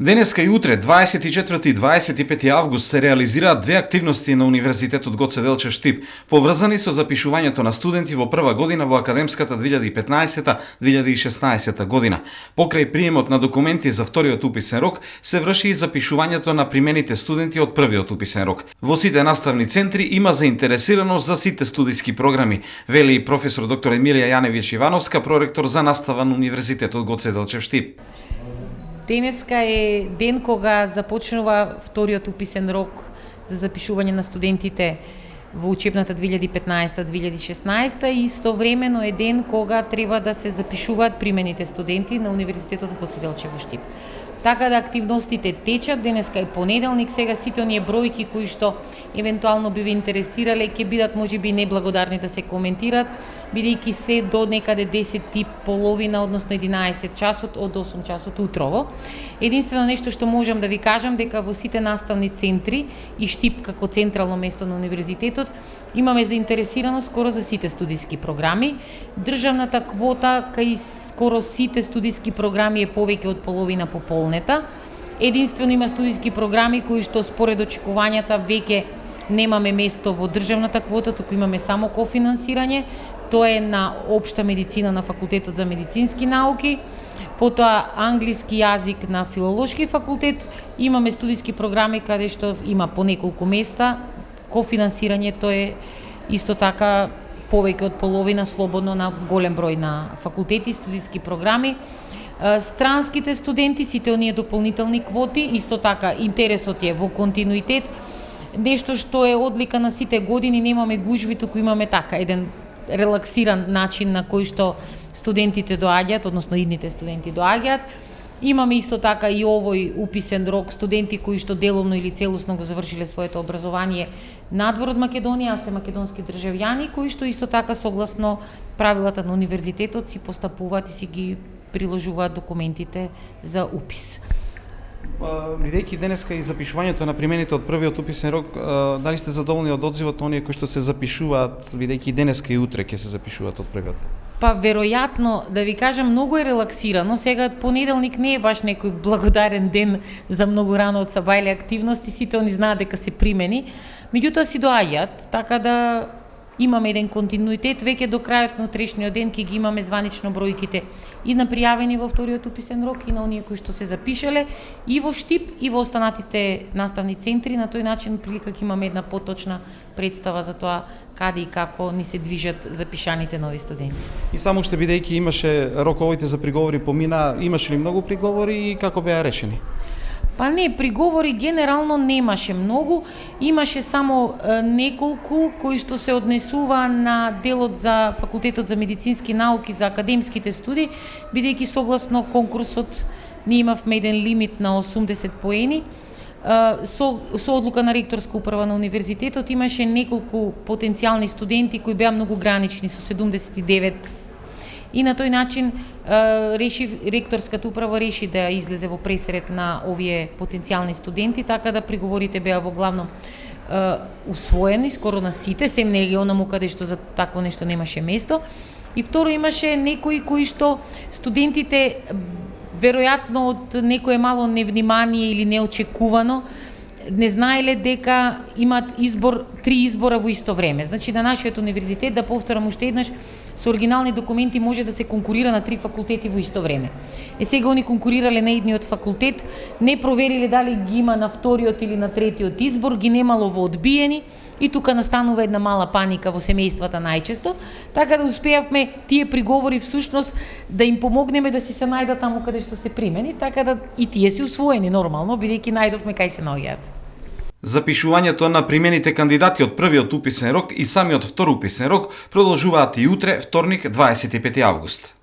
Денеска и утре, 24 и 25 август, се реализираат две активности на Универзитетот Гоце Делчев Штип, поврзани со запишувањето на студенти во прва година во академската 2015-2016 година. Покрај приемот на документи за вториот уписен рок, се врши и запишувањето на примените студенти од првиот уписен рок. Во сите наставни центри има заинтересираност за сите студиски програми, вели и професор доктор Емилија Јаневиќ Ивановска, проректор за настава на Универзитетот Гоце Делчев Штип. Денеска е ден кога започнува вториот уписен рок за запишување на студентите во учебната 2015-2016 и истовремено е ден кога треба да се запишуваат примените студенти на Универзитетот Гоце Делчев Штип. Така да активностите течат, денеска и понеделник, сега сите оние бројки кои што евентуално би ви интересирале ќе бидат можеби неблагодарни да се коментират, бидејќи се до некаде 10 половина, односно 11 часот од 8 часот утрово. Единствено нешто што можам да ви кажам дека во сите наставни центри и Штип како централно место на универзитетот имаме заинтересираност скоро за сите студиски програми. Државната квота кај скоро сите студиски програми е повеќе од половина пополнета. Единствено има студиски програми кои што според очекувањата веќе немаме место во државната квота, туку имаме само кофинансирање. Тоа е на општа медицина на факултетот за медицински науки, потоа англиски јазик на филолошки факултет, имаме студиски програми каде што има по неколку места, кофинансирањето е исто така повеќе од половина слободно на голем број на факултети, студиски програми. Странските студенти, сите оние дополнителни квоти, исто така интересот е во континуитет. Нешто што е одлика на сите години, немаме гужви, туку имаме така еден релаксиран начин на кој што студентите доаѓаат, односно идните студенти доаѓаат. Имаме исто така и овој уписен рок студенти кои што делумно или целосно го завршиле своето образование надвор од Македонија, а се македонски државјани кои што исто така согласно правилата на универзитетот си постапуваат и си ги приложуваат документите за упис. Бидејќи денеска и запишувањето на примените од првиот уписен рок, дали сте задоволни од одзивот оние кои што се запишуваат, бидејќи денеска и утре ќе се запишуваат од првиот? Па веројатно, да ви кажам, многу е релаксирано. Сега понеделник не е баш некој благодарен ден за многу рано од сабајле активности, сите они знаат дека се примени. Меѓутоа си доаѓаат, така да имаме еден континуитет, веќе до крајот на утрешниот ден ќе ги имаме званично бројките и на пријавени во вториот уписен рок и на оние кои што се запишале и во Штип и во останатите наставни центри, на тој начин прилика ќе имаме една поточна представа за тоа каде и како ни се движат запишаните нови студенти. И само што бидејќи имаше роковите за приговори помина, имаше ли многу приговори и како беа решени? Па не, приговори генерално немаше многу, имаше само е, неколку кои што се однесува на делот за факултетот за медицински науки за академските студии, бидејќи согласно конкурсот ние имавме еден лимит на 80 поени. Со, со одлука на ректорска управа на универзитетот имаше неколку потенцијални студенти кои беа многу гранични со 79 и на тој начин реши ректорската управа реши да излезе во пресред на овие потенцијални студенти, така да приговорите беа во главно усвоени скоро на сите, сем не онаму каде што за такво нешто немаше место. И второ имаше некои кои што студентите веројатно од некое мало невнимание или неочекувано не знаеле дека имат избор три избора во исто време. Значи на нашиот универзитет да повторам уште еднаш со оригинални документи може да се конкурира на три факултети во исто време. Е сега они конкурирале на едниот факултет, не провериле дали ги има на вториот или на третиот избор, ги немало во одбиени и тука настанува една мала паника во семејствата најчесто, така да успеавме тие приговори всушност да им помогнеме да си се најдат таму каде што се примени, така да и тие се усвоени нормално, бидејќи најдовме кај се наоѓаат. Запишувањето на примените кандидати од првиот уписен рок и самиот втор уписен рок продолжуваат и утре, вторник, 25 август.